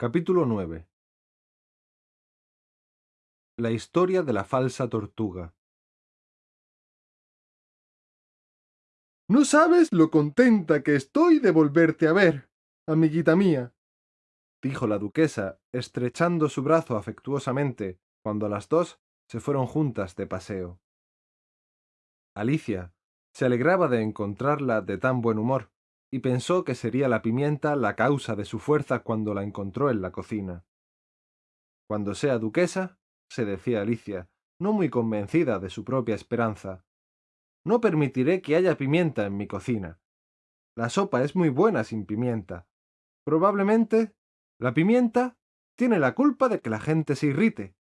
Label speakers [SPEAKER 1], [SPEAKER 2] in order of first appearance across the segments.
[SPEAKER 1] Capítulo 9 La historia de la falsa tortuga.
[SPEAKER 2] No sabes lo contenta que estoy de volverte a ver, amiguita mía,
[SPEAKER 1] dijo la duquesa, estrechando su brazo afectuosamente, cuando las dos se fueron juntas de paseo. Alicia se alegraba de encontrarla de tan buen humor, y pensó que sería la pimienta la causa de su fuerza cuando la encontró en la cocina. Cuando sea duquesa, se decía Alicia, no muy convencida de su propia esperanza, no permitiré que haya pimienta en mi cocina. La sopa es muy buena sin pimienta. Probablemente la pimienta tiene la culpa de que la gente se irrite,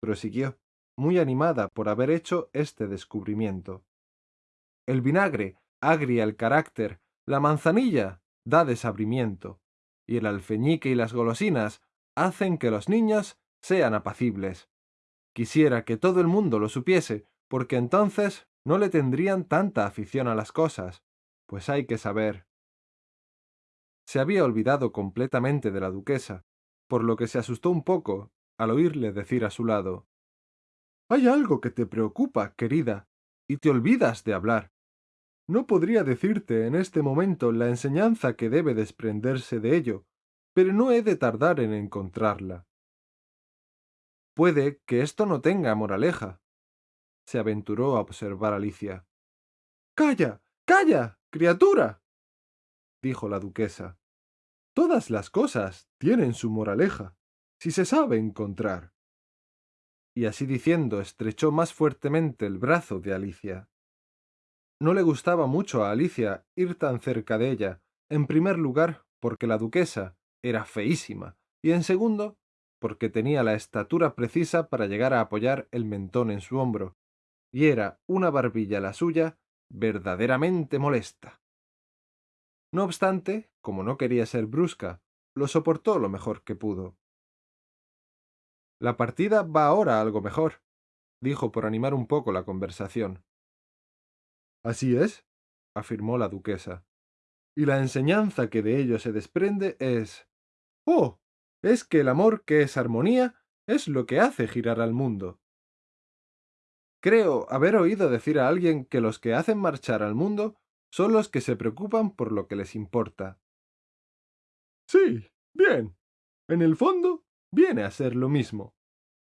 [SPEAKER 1] prosiguió, muy animada por haber hecho este descubrimiento. El vinagre agria el carácter la manzanilla da desabrimiento, y el alfeñique y las golosinas hacen que los niños sean apacibles. Quisiera que todo el mundo lo supiese, porque entonces no le tendrían tanta afición a las cosas, pues hay que saber. Se había olvidado completamente de la duquesa, por lo que se asustó un poco al oírle decir a su lado
[SPEAKER 2] Hay algo que te preocupa, querida, y te olvidas de hablar. No podría decirte en este momento la enseñanza que debe desprenderse de ello, pero no he de tardar en encontrarla.
[SPEAKER 1] Puede que esto no tenga moraleja, se aventuró a observar Alicia.
[SPEAKER 2] Calla, calla, criatura, dijo la duquesa. Todas las cosas tienen su moraleja, si se sabe encontrar.
[SPEAKER 1] Y así diciendo estrechó más fuertemente el brazo de Alicia. No le gustaba mucho a Alicia ir tan cerca de ella, en primer lugar porque la duquesa era feísima, y en segundo porque tenía la estatura precisa para llegar a apoyar el mentón en su hombro, y era una barbilla la suya verdaderamente molesta. No obstante, como no quería ser brusca, lo soportó lo mejor que pudo. La partida va ahora algo mejor, dijo por animar un poco la conversación.
[SPEAKER 2] Así es, afirmó la duquesa. Y la enseñanza que de ello se desprende es... Oh, es que el amor que es armonía es lo que hace girar al mundo. Creo haber oído decir a alguien que los que hacen marchar al mundo son los que se preocupan por lo que les importa. Sí, bien. En el fondo, viene a ser lo mismo,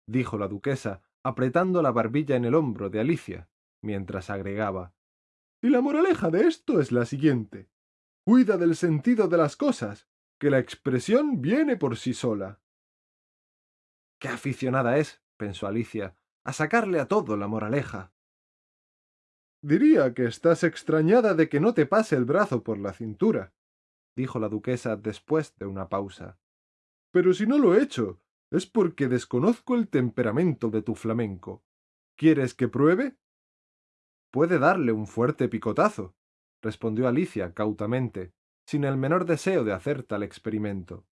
[SPEAKER 2] dijo la duquesa, apretando la barbilla en el hombro de Alicia, mientras agregaba. Y la moraleja de esto es la siguiente. Cuida del sentido de las cosas, que la expresión viene por sí sola.
[SPEAKER 1] Qué aficionada es, pensó Alicia, a sacarle a todo la moraleja.
[SPEAKER 2] Diría que estás extrañada de que no te pase el brazo por la cintura, dijo la duquesa después de una pausa. Pero si no lo he hecho, es porque desconozco el temperamento de tu flamenco. ¿Quieres que pruebe?
[SPEAKER 1] Puede darle un fuerte picotazo, respondió Alicia cautamente, sin el menor deseo de hacer tal experimento.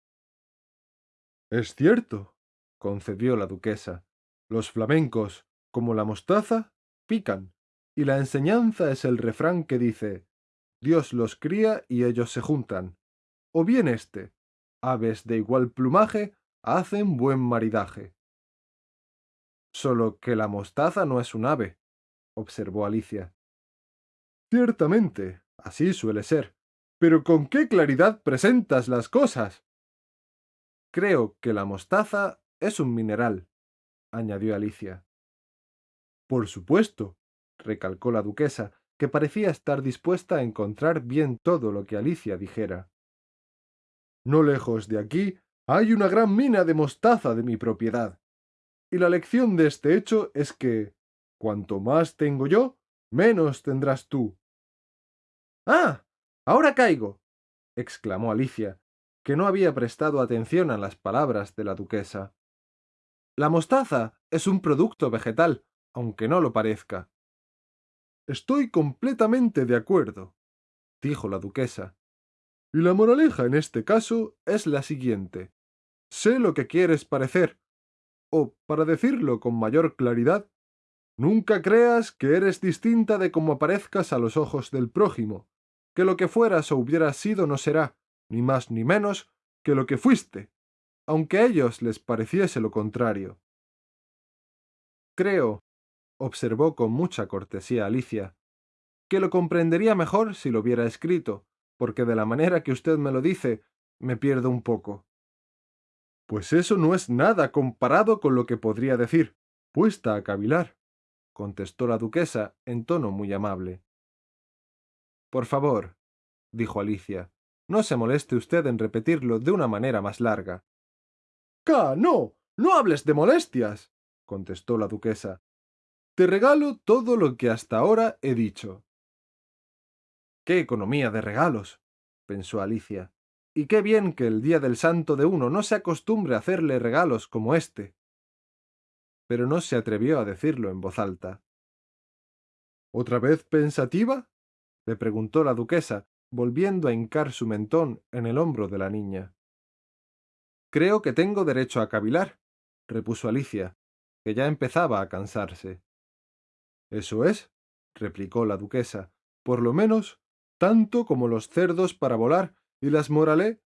[SPEAKER 2] Es cierto, concedió la duquesa. Los flamencos, como la mostaza, pican, y la enseñanza es el refrán que dice Dios los cría y ellos se juntan. O bien este, aves de igual plumaje hacen buen maridaje.
[SPEAKER 1] Solo que la mostaza no es un ave, observó Alicia.
[SPEAKER 2] Ciertamente, así suele ser. Pero con qué claridad presentas las cosas.
[SPEAKER 1] Creo que la mostaza es un mineral, añadió Alicia.
[SPEAKER 2] Por supuesto, recalcó la duquesa, que parecía estar dispuesta a encontrar bien todo lo que Alicia dijera. No lejos de aquí hay una gran mina de mostaza de mi propiedad. Y la lección de este hecho es que, Cuanto más tengo yo, menos tendrás tú.
[SPEAKER 1] ¡Ah! Ahora caigo. exclamó Alicia, que no había prestado atención a las palabras de la duquesa. La mostaza es un producto vegetal, aunque no lo parezca.
[SPEAKER 2] Estoy completamente de acuerdo, dijo la duquesa. Y la moraleja en este caso es la siguiente. Sé lo que quieres parecer, o, para decirlo con mayor claridad, Nunca creas que eres distinta de como aparezcas a los ojos del prójimo, que lo que fueras o hubieras sido no será, ni más ni menos, que lo que fuiste,
[SPEAKER 1] aunque a ellos les pareciese lo contrario. Creo, observó con mucha cortesía Alicia, que lo comprendería mejor si lo hubiera escrito, porque de la manera que usted me lo dice, me pierdo un poco. Pues eso no es nada comparado con lo que podría decir, puesta a cavilar, contestó la duquesa en tono muy amable. Por favor, dijo Alicia, no se moleste usted en repetirlo de una manera más larga. ¡Ca, no! ¡No hables de molestias! contestó la duquesa. Te regalo todo lo que hasta ahora he dicho. ¡Qué economía de regalos! pensó Alicia. Y qué bien que el día del santo de uno no se acostumbre a hacerle regalos como este. Pero no se atrevió a decirlo en voz alta. ¿Otra vez pensativa? le preguntó la duquesa, volviendo a hincar su mentón en el hombro de la niña. Creo que tengo derecho a cavilar, repuso Alicia, que ya empezaba a cansarse. Eso es, replicó la duquesa, por lo menos tanto como los cerdos para volar y las moralé.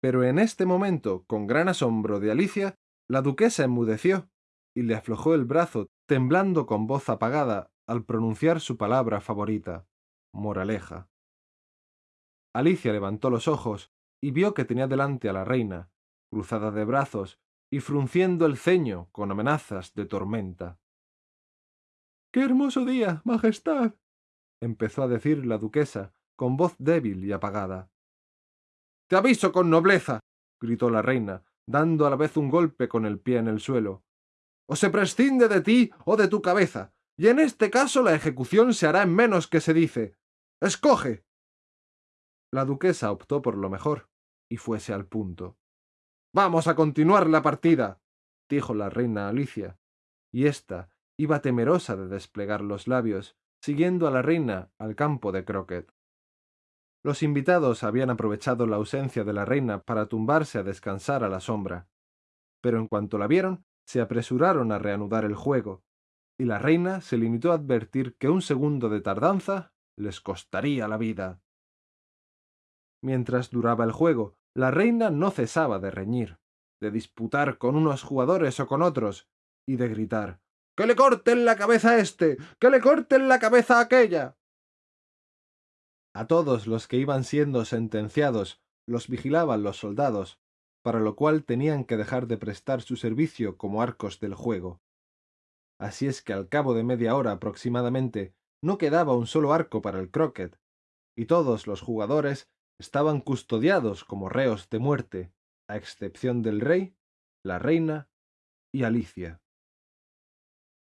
[SPEAKER 1] Pero en este momento, con gran asombro de Alicia, la duquesa enmudeció y le aflojó el brazo, temblando con voz apagada al pronunciar su palabra favorita, moraleja. Alicia levantó los ojos y vio que tenía delante a la reina, cruzada de brazos y frunciendo el ceño con amenazas de tormenta. ¡Qué hermoso día, Majestad! empezó a decir la duquesa, con voz débil y apagada. Te aviso con nobleza, gritó la reina, dando a la vez un golpe con el pie en el suelo. O se prescinde de ti o de tu cabeza, y en este caso la ejecución se hará en menos que se dice. Escoge. La duquesa optó por lo mejor, y fuese al punto. Vamos a continuar la partida, dijo la reina Alicia, y ésta iba temerosa de desplegar los labios, siguiendo a la reina al campo de croquet. Los invitados habían aprovechado la ausencia de la reina para tumbarse a descansar a la sombra, pero en cuanto la vieron, se apresuraron a reanudar el juego, y la reina se limitó a advertir que un segundo de tardanza les costaría la vida. Mientras duraba el juego, la reina no cesaba de reñir, de disputar con unos jugadores o con otros, y de gritar ¡Que le corten la cabeza a este! ¡Que le corten la cabeza a aquella! A todos los que iban siendo sentenciados los vigilaban los soldados, para lo cual tenían que dejar de prestar su servicio como arcos del juego. Así es que al cabo de media hora aproximadamente no quedaba un solo arco para el croquet, y todos los jugadores estaban custodiados como reos de muerte, a excepción del rey, la reina y Alicia.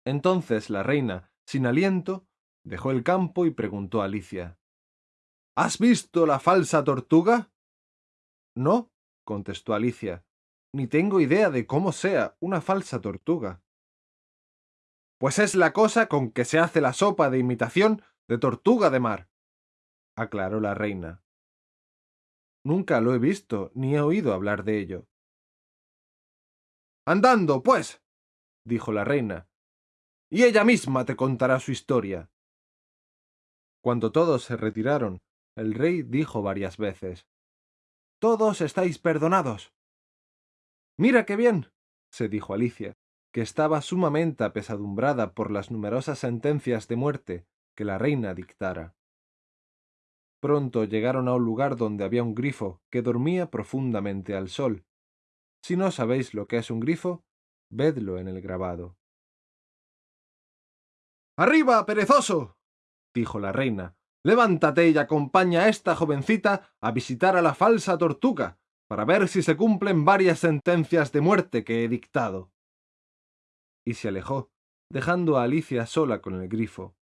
[SPEAKER 1] Entonces la reina, sin aliento, dejó el campo y preguntó a Alicia ¿Has visto la falsa tortuga? No, contestó Alicia, ni tengo idea de cómo sea una falsa tortuga. Pues es la cosa con que se hace la sopa de imitación de tortuga de mar, aclaró la reina. Nunca lo he visto ni he oído hablar de ello. Andando, pues, dijo la reina, y ella misma te contará su historia. Cuando todos se retiraron, el rey dijo varias veces Todos estáis perdonados. Mira qué bien, se dijo Alicia, que estaba sumamente apesadumbrada por las numerosas sentencias de muerte que la reina dictara. Pronto llegaron a un lugar donde había un grifo que dormía profundamente al sol. Si no sabéis lo que es un grifo, vedlo en el grabado. ¡Arriba, perezoso! dijo la reina. Levántate y acompaña a esta jovencita a visitar a la falsa tortuga, para ver si se cumplen varias sentencias de muerte que he dictado. Y se alejó, dejando a Alicia sola con el grifo.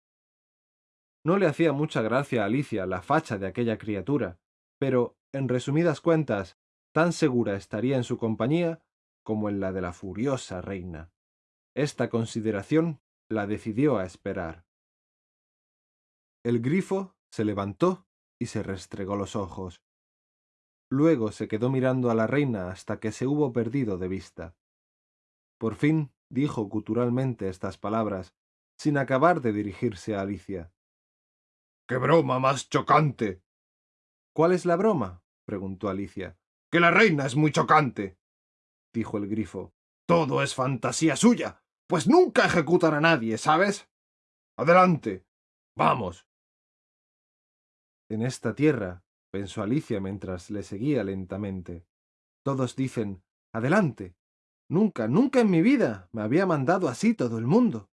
[SPEAKER 1] No le hacía mucha gracia a Alicia la facha de aquella criatura, pero, en resumidas cuentas, tan segura estaría en su compañía como en la de la furiosa reina. Esta consideración la decidió a esperar. El grifo se levantó y se restregó los ojos. Luego se quedó mirando a la reina hasta que se hubo perdido de vista. Por fin dijo guturalmente estas palabras, sin acabar de dirigirse a Alicia. ¡Qué broma más chocante! ¿Cuál es la broma? preguntó Alicia. Que la reina es muy chocante. dijo el grifo.
[SPEAKER 2] Todo es fantasía suya, pues nunca ejecutan a nadie, ¿sabes? Adelante. Vamos.
[SPEAKER 1] En esta tierra, pensó Alicia mientras le seguía lentamente, todos dicen, adelante. Nunca, nunca en mi vida me había mandado así todo el mundo.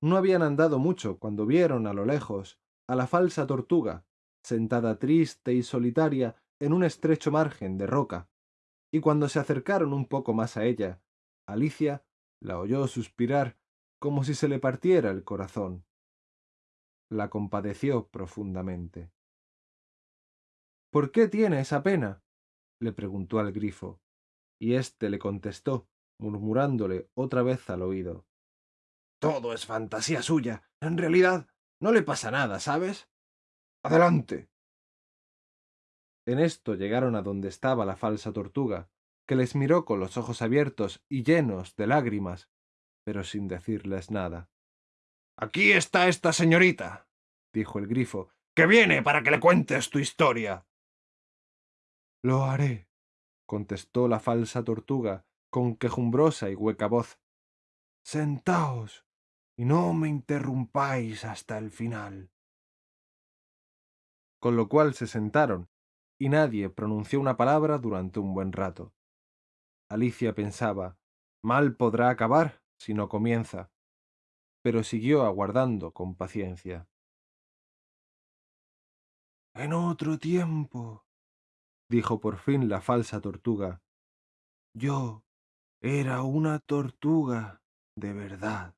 [SPEAKER 1] No habían andado mucho cuando vieron a lo lejos a la falsa tortuga, sentada triste y solitaria en un estrecho margen de roca, y cuando se acercaron un poco más a ella, Alicia la oyó suspirar como si se le partiera el corazón. La compadeció profundamente. ¿Por qué tiene esa pena? le preguntó al grifo, y éste le contestó, murmurándole otra vez al oído.
[SPEAKER 2] Todo es fantasía suya. En realidad, no le pasa nada, ¿sabes? Adelante.
[SPEAKER 1] En esto llegaron a donde estaba la falsa tortuga, que les miró con los ojos abiertos y llenos de lágrimas, pero sin decirles nada.
[SPEAKER 2] Aquí está esta señorita, dijo el grifo, que viene para que le cuentes tu historia.
[SPEAKER 1] Lo haré, contestó la falsa tortuga con quejumbrosa y hueca voz. Sentaos y no me interrumpáis hasta el final. Con lo cual se sentaron, y nadie pronunció una palabra durante un buen rato. Alicia pensaba, mal podrá acabar si no comienza, pero siguió aguardando con paciencia. En otro tiempo, dijo por fin la falsa tortuga, yo era una tortuga de verdad.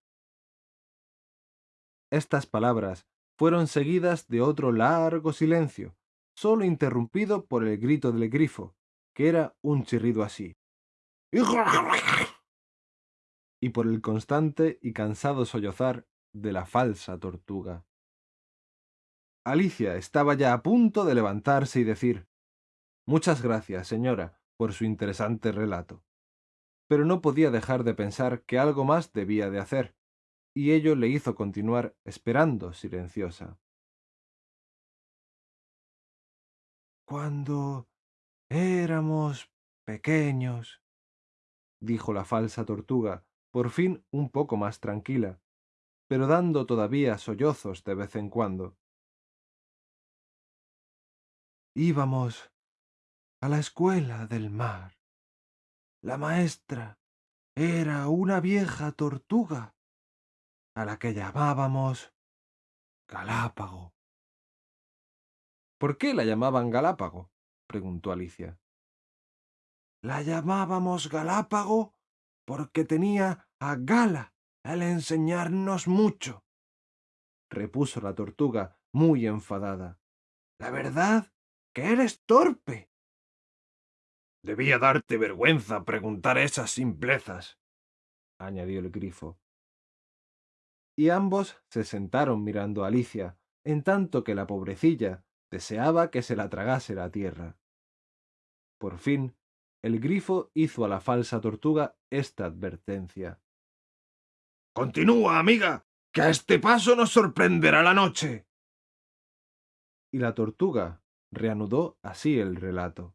[SPEAKER 1] Estas palabras fueron seguidas de otro largo silencio, solo interrumpido por el grito del grifo, que era un chirrido así. Y por el constante y cansado sollozar de la falsa tortuga. Alicia estaba ya a punto de levantarse y decir Muchas gracias, señora, por su interesante relato. Pero no podía dejar de pensar que algo más debía de hacer, y ello le hizo continuar esperando silenciosa. Cuando éramos pequeños, dijo la falsa tortuga, por fin un poco más tranquila, pero dando todavía sollozos de vez en cuando. Íbamos a la escuela del mar. La maestra era una vieja tortuga a la que llamábamos Galápago. ¿Por qué la llamaban Galápago? preguntó Alicia. La llamábamos Galápago porque tenía a Gala al enseñarnos mucho, repuso la tortuga muy enfadada. La verdad que eres torpe.
[SPEAKER 2] Debía darte vergüenza preguntar esas simplezas, añadió el grifo
[SPEAKER 1] y ambos se sentaron mirando a Alicia, en tanto que la pobrecilla deseaba que se la tragase la tierra. Por fin, el grifo hizo a la falsa tortuga esta advertencia.
[SPEAKER 2] Continúa, amiga, que a este paso nos sorprenderá la noche.
[SPEAKER 1] Y la tortuga reanudó así el relato.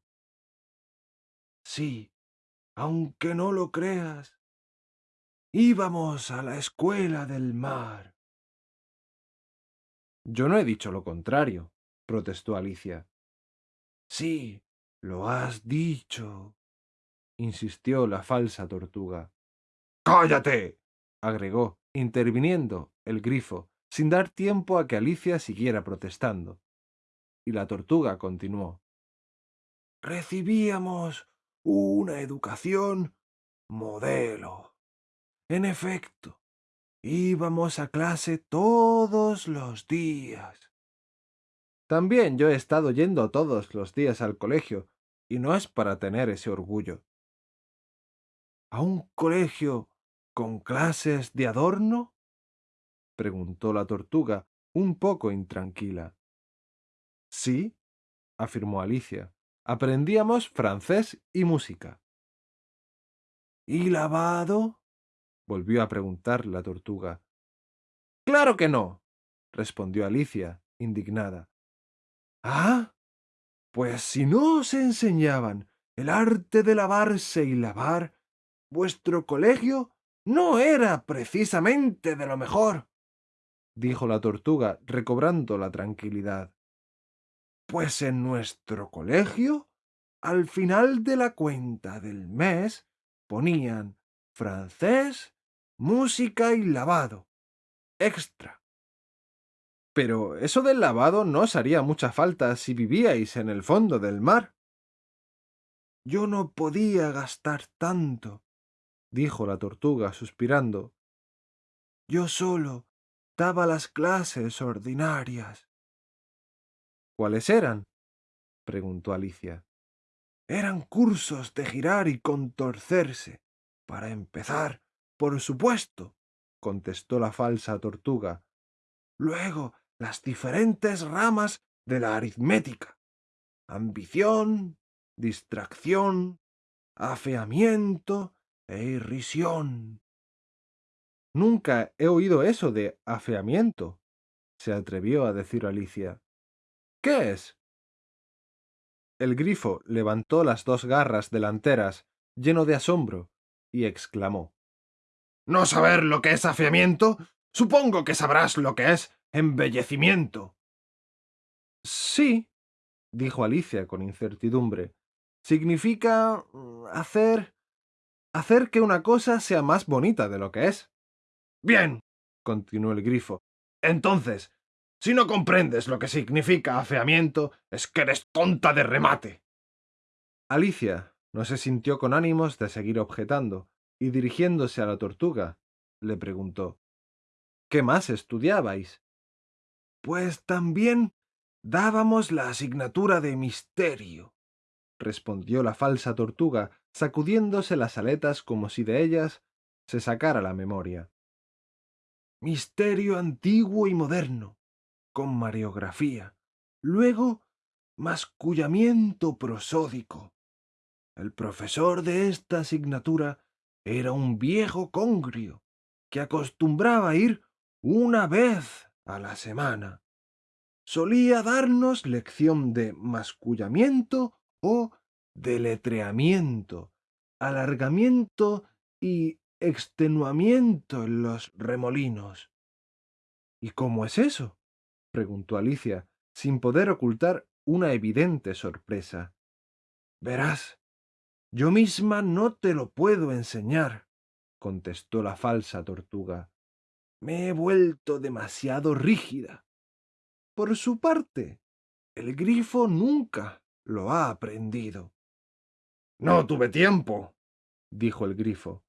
[SPEAKER 1] Sí, aunque no lo creas, Íbamos a la escuela del mar. Yo no he dicho lo contrario, protestó Alicia. Sí, lo has dicho, insistió la falsa tortuga.
[SPEAKER 2] ¡Cállate!
[SPEAKER 1] agregó, interviniendo el grifo, sin dar tiempo a que Alicia siguiera protestando. Y la tortuga continuó. Recibíamos una educación modelo. En efecto, íbamos a clase todos los días. También yo he estado yendo todos los días al colegio, y no es para tener ese orgullo. ¿A un colegio con clases de adorno? preguntó la tortuga, un poco intranquila. Sí, afirmó Alicia. Aprendíamos francés y música. ¿Y lavado? volvió a preguntar la tortuga. Claro que no, respondió Alicia, indignada. Ah, pues si no os enseñaban
[SPEAKER 2] el arte de lavarse y lavar, vuestro colegio no era precisamente de lo mejor, dijo la tortuga, recobrando la tranquilidad. Pues en nuestro colegio, al final de la cuenta del mes, ponían francés, música y lavado. Extra. Pero eso del lavado no os haría mucha falta si vivíais en el fondo del mar. Yo no podía gastar tanto, dijo la tortuga, suspirando. Yo solo daba las clases ordinarias. ¿Cuáles eran? preguntó Alicia. Eran cursos de girar y contorcerse. Para empezar, por supuesto, contestó la falsa tortuga. Luego, las diferentes ramas de la aritmética. Ambición, distracción, afeamiento irrisión. Nunca he oído eso de afeamiento, se atrevió a decir Alicia. ¿Qué es? El grifo levantó las dos garras delanteras, lleno de asombro, y exclamó. ¿No saber lo que es afeamiento? Supongo que sabrás lo que es embellecimiento. Sí, dijo Alicia con incertidumbre. Significa mm, hacer... hacer que una cosa sea más bonita de lo que es. Bien, continuó el grifo. Entonces, si no comprendes lo que significa afeamiento, es que eres tonta de remate. Alicia no se sintió con ánimos de seguir objetando, y dirigiéndose a la tortuga, le preguntó ¿Qué más estudiabais? Pues también dábamos la asignatura de misterio, respondió la falsa tortuga, sacudiéndose las aletas como si de ellas se sacara la memoria. Misterio antiguo y moderno, con mariografía. Luego, mascullamiento prosódico. El profesor de esta asignatura era un viejo congrio que acostumbraba ir una vez a la semana. Solía darnos lección de mascullamiento o deletreamiento, alargamiento y extenuamiento en los remolinos. ¿Y cómo es eso? preguntó Alicia, sin poder ocultar una evidente sorpresa. Verás, yo misma no te lo puedo enseñar, contestó la falsa tortuga. Me he vuelto demasiado rígida. Por su parte, el grifo nunca lo ha aprendido. No tuve tiempo, dijo el grifo.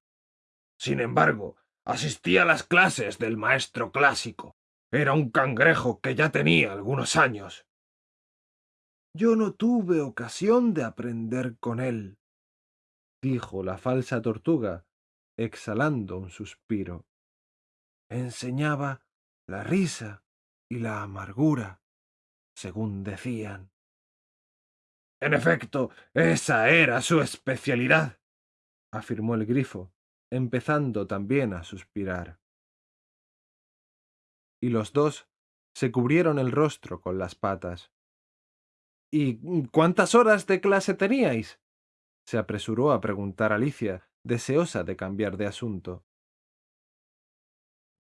[SPEAKER 2] Sin embargo, asistí a las clases del maestro clásico. Era un cangrejo que ya tenía algunos años. Yo no tuve ocasión de aprender con él, dijo la falsa tortuga, exhalando un suspiro. Enseñaba la risa y la amargura, según decían. En efecto, esa era su especialidad, afirmó el grifo, empezando también a suspirar. Y los dos se cubrieron el rostro con las patas. ¿Y cuántas horas de clase teníais? se apresuró a preguntar Alicia, deseosa de cambiar de asunto.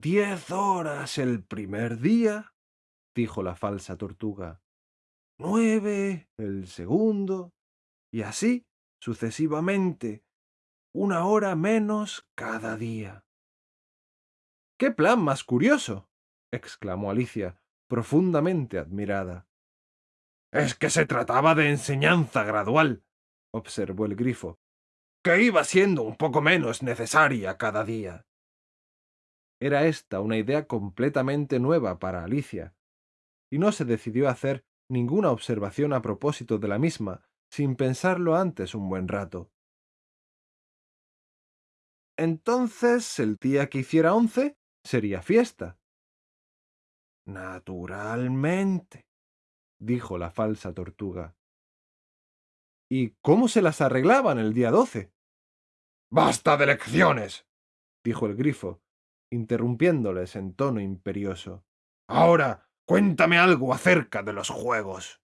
[SPEAKER 2] Diez horas el primer día, dijo la falsa tortuga. Nueve el segundo, y así sucesivamente, una hora menos cada día. ¡Qué plan más curioso! exclamó Alicia, profundamente admirada. Es que se trataba de enseñanza gradual, observó el grifo, que iba siendo un poco menos necesaria cada día. Era esta una idea completamente nueva para Alicia, y no se decidió a hacer ninguna observación a propósito de la misma sin pensarlo antes un buen rato. Entonces, el día que hiciera once sería fiesta. Naturalmente, dijo la falsa tortuga. ¿Y cómo se las arreglaban el día doce? Basta de lecciones, dijo el grifo, interrumpiéndoles en tono imperioso. Ahora cuéntame algo acerca de los juegos.